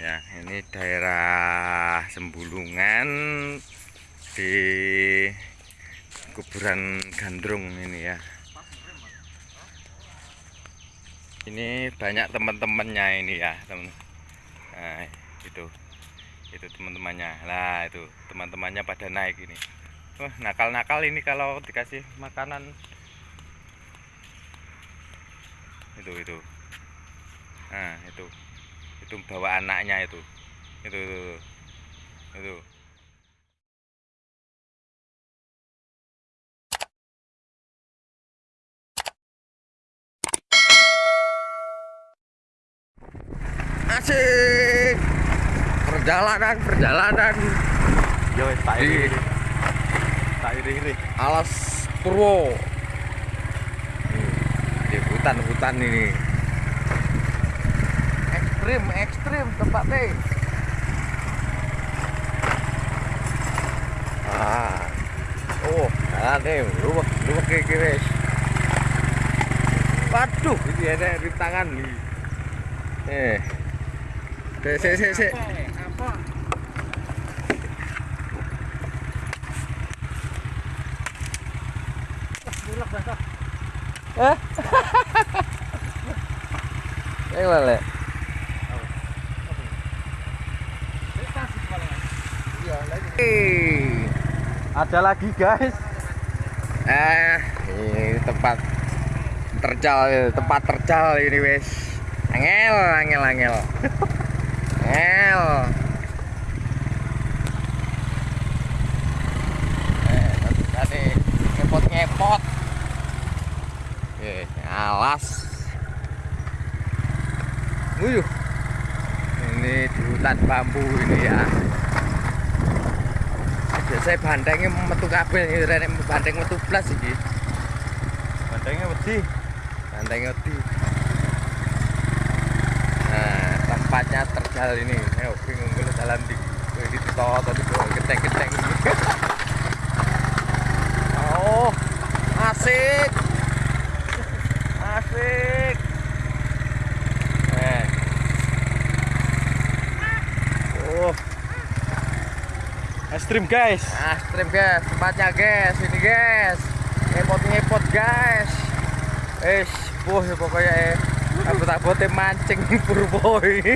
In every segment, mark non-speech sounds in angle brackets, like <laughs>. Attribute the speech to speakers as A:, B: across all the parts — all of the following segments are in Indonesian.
A: ya ini daerah Sembulungan di kuburan gandrung ini ya. Ini banyak teman-temannya ini ya teman nah itu itu teman-temannya. Lah itu teman-temannya pada naik ini. Wah nakal-nakal ini kalau dikasih makanan. Itu itu. Nah itu itu bawa anaknya itu itu itu, itu. asik perjalanan perjalanan
B: Yo, tak iri. Tak iri iri.
A: alas Purwo di hutan-hutan ini ekstrim ekstrim tempatnya ah. Oh jalan deh luwek luwek kayak guys waduh ini ada rintangan nih eh. Se se se se eh? Yang lele Eh,
B: Ada lagi guys.
A: eh ini tempat terjal tempat terjal ini wes. Angel angel angel. Angel. Eh ngepot ngepot eh alas. Wuyuh ini di hutan bambu ini ya biasanya bandengnya metu kabel ini rene bandeng metu blas iki.
B: Bantengnya wedi.
A: wedi. Nah tempatnya terjal ini. Ayo bingung kalau jalan di di tot tadi tuh keteng-keteng <laughs> oh asik eh oh
B: Ekstrim guys.
A: Astrim guys, tempatnya guys, ini guys. Ngepot-ngepot guys. Eh, boh ya pokoknya eh. Aku tak bote mancing <laughs> purboy. <laughs>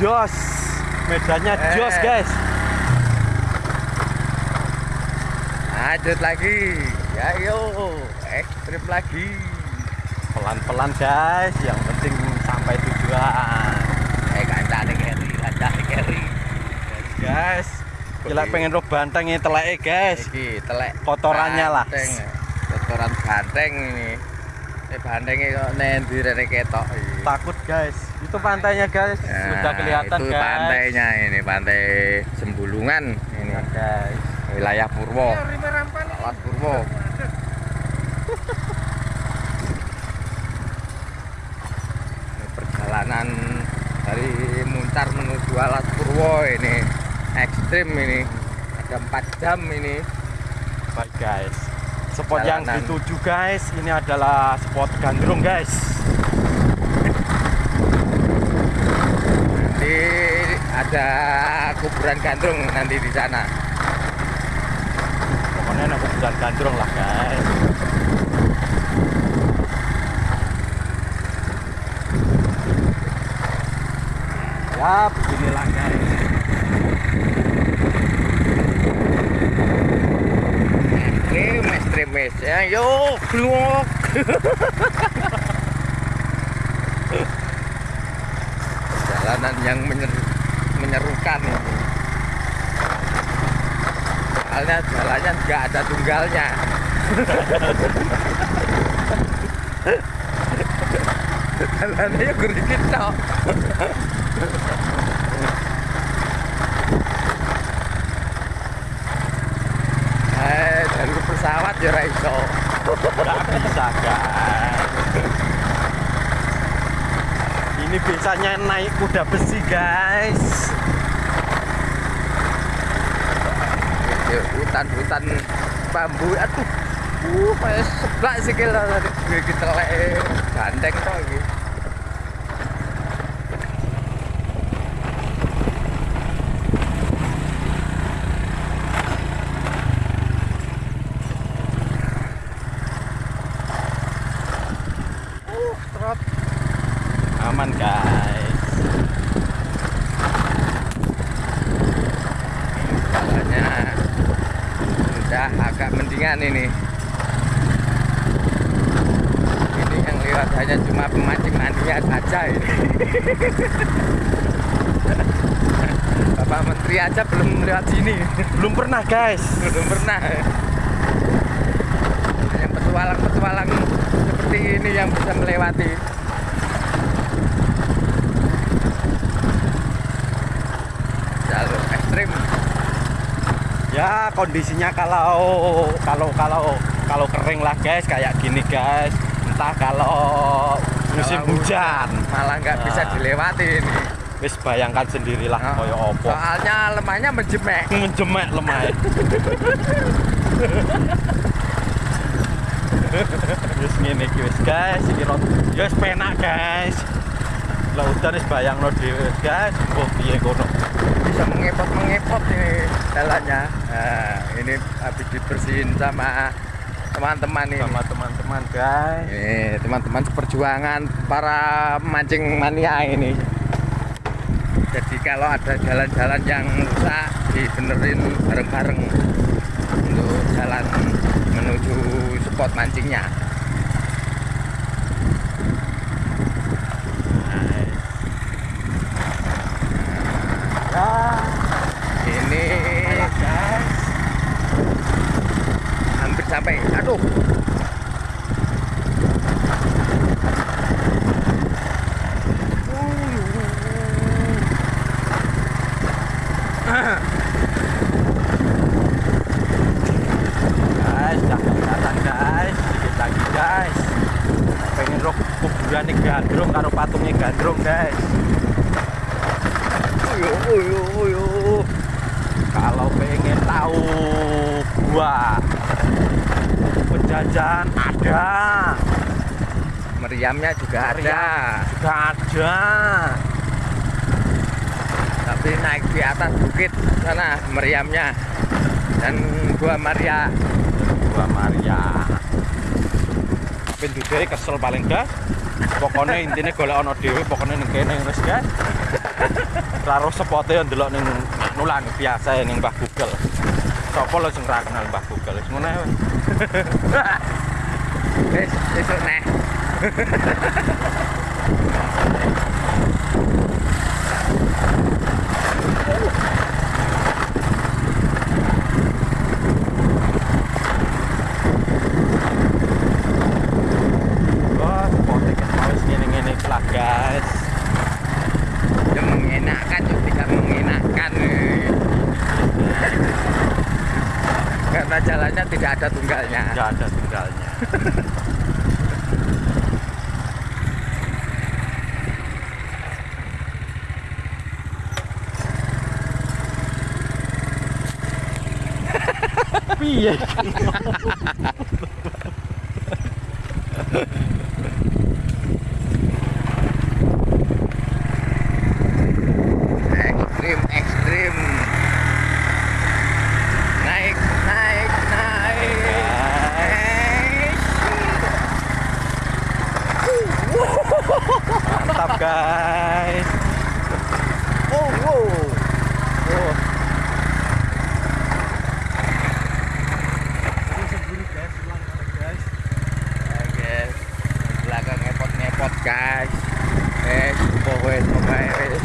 B: Jos. Medannya
A: Eh.
B: jos guys.
A: Lanjut lagi. Ya yo, ekstrim lagi.
B: Pelan-pelan guys. Yang penting sampai tujuan. Guys. Gila pengen roh bantengnya teleke guys.
A: Iki telek
B: Kotorannya lah.
A: banteng. Kotoran banteng ini. Eh bantengnya kok nendi rene ketok iki.
B: Takut guys. Itu pantainya guys.
A: Nah,
B: Sudah kelihatan
A: itu
B: guys.
A: pantainya ini pantai Sembulungan ini
B: Nah, guys.
A: wilayah Purwo Alat Purwo Ini perjalanan dari Muncar menuju Alat Purwo ini ekstrim ini ada 4 jam ini
B: Baik guys. Spot yang
A: Jalanan.
B: dituju guys, ini adalah spot gandrung guys.
A: nanti ada kuburan gandrung nanti di sana
B: Pokoknya aku bukan gandrung lah guys. Ya beginilah guys.
A: ekstrim ekstrim wes ya yuk blok. Jalanan yang menyeru, menyerukan ini. Soalnya jalannya nggak ada tunggalnya. <laughs> Jalannya gerigit tok eh dari pesawat ya raiso
B: Nggak bisa guys. Ini biasanya naik kuda besi guys.
A: Hutan-hutan bambu aduh. Uh sih kalau tadi. Kita lek gandeng kok iki
B: Aman guys.
A: Jalannya sudah agak mendingan ini. Ini yang lewat hanya cuma pemancing mania saja ini. <laughs> Bapak Menteri aja belum lewat sini,
B: Belum pernah guys.
A: belum pernah. Hanya petualang-petualang seperti ini yang bisa melewati. Jalur ekstrim.
B: Ya kondisinya kalau kalau kalau kalau kering lah guys kayak gini guys. Entah kalau musim
A: Kalau
B: hujan.
A: malah nggak bisa
B: Nah.
A: dilewati ini.
B: Wis bayangkan sendirilah
A: Nah,
B: koyo opo.
A: Soalnya lemahnya menjemek. <laughs>
B: Menjemek lemah. <laughs> Wis ngene iki wis guys, iki. Ya wis penak guys. Lah udan wis bayangno dhewe guys. Oh piye kono.
A: Bisa mengepot-mengepot ini jalannya. Nah, ini habis dibersihin sama teman-teman ini.
B: Sama teman-teman guys.
A: Ini teman-teman seperjuangan para mancing mania ini. Jadi kalau ada jalan-jalan yang rusak dibenerin bareng-bareng untuk jalan menuju spot mancingnya.
B: Ya,
A: Ini
B: guys.
A: hampir sampai. Aduh.
B: Guys, jangan datang guys. Dikit lagi guys. Pengen rok kuburan nih gandrung karo patungnya gandrung guys.
A: Uyu, uyu, uyu.
B: Kalau pengen tahu gua penjajahan ada,
A: Meriamnya juga ada.
B: juga ada.
A: Tapi naik di atas bukit sana meriamnya. Dan gua Maria.
B: Gua Maria. Pintu dhewe kesel paling gas. Pokoknya intinya golek ono dhewe, pokoknya ning kene. Ra roh sepote yo ndelok ning nulan biasa ning Mbah Google. Sopo lo sing ra kenal Mbah Google? Wis ngono ae. wes.
A: Wis, neh <laughs>
B: sepote kan wis ngene-ngene iki lah guys.
A: Ya mengenakan juga tidak mengenakan. Karena jalannya tidak ada tunggalnya.
B: Enggak ada tinggalnya. Piye? <laughs> <laughs> <laughs>
A: Ekstrim, ekstrim. Naik, naik, naik.
B: Mantap guys. Oh, wow. Oh. guys.
A: Ya, guys. Belakang ngepot-ngepot, guys. Guys, pokoknya pokoknya guys.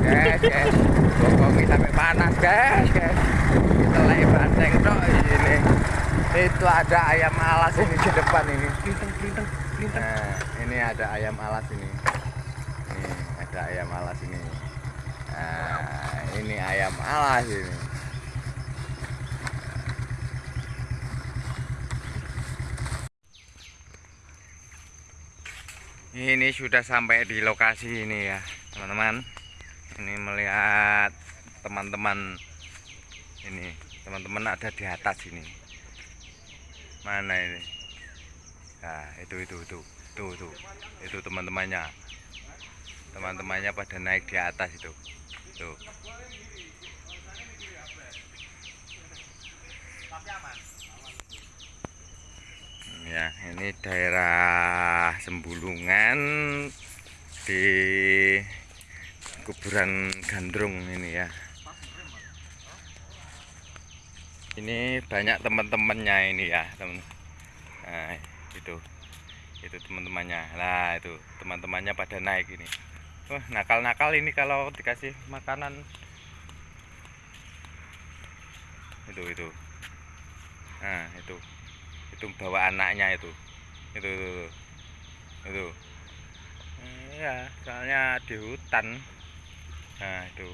A: Guys, guys. Pokoknya sampai panas, guys. Kita lagi banteng tok ini. Itu ada ayam alas ini di depan ini. Nah, ini ada ayam alas ini. Ini ada ayam alas ini. Nah, ini ayam alas ini. Ini sudah sampai di lokasi ini ya, teman-teman. Ini melihat teman-teman ini, teman-teman ada di atas ini. Mana ini? Nah, itu itu itu. Tuh, tuh. Itu teman-temannya. Teman-temannya pada naik di atas itu. Tuh. Ya, ini daerah Sembulungan di kuburan Gandrung ini ya. Ini banyak teman-temannya ini ya, teman. Nah, itu. Itu teman-temannya. Lah, itu teman-temannya pada naik ini. Wah, nakal-nakal ini kalau dikasih makanan. Itu, itu. Nah, itu itu bawa anaknya itu itu itu itu, itu. ya soalnya di hutan nah itu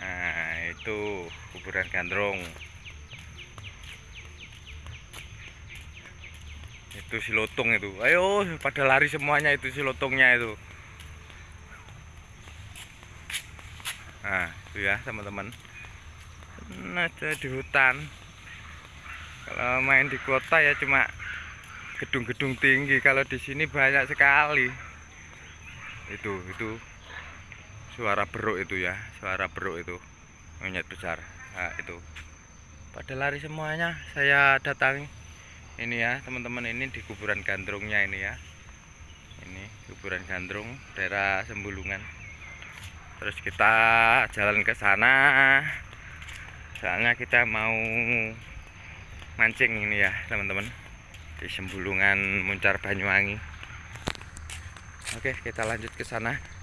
A: nah itu kuburan gandrung. Itu si lotong itu. Ayo pada lari semuanya itu si lotongnya itu. Nah itu ya teman-teman. Nah di hutan. Kalau main di kota ya cuma gedung-gedung tinggi. Kalau di sini banyak sekali. Itu itu suara beruk itu ya suara beruk itu monyet besar. Nah, itu. Pada lari semuanya saya datangi. Ini ya teman-teman ini di kuburan gandrungnya ini ya. Ini kuburan gandrung daerah Sembulungan. Terus kita jalan ke sana. Soalnya kita mau mancing ini ya teman-teman. Di Sembulungan Muncar Banyuwangi. Oke kita lanjut ke sana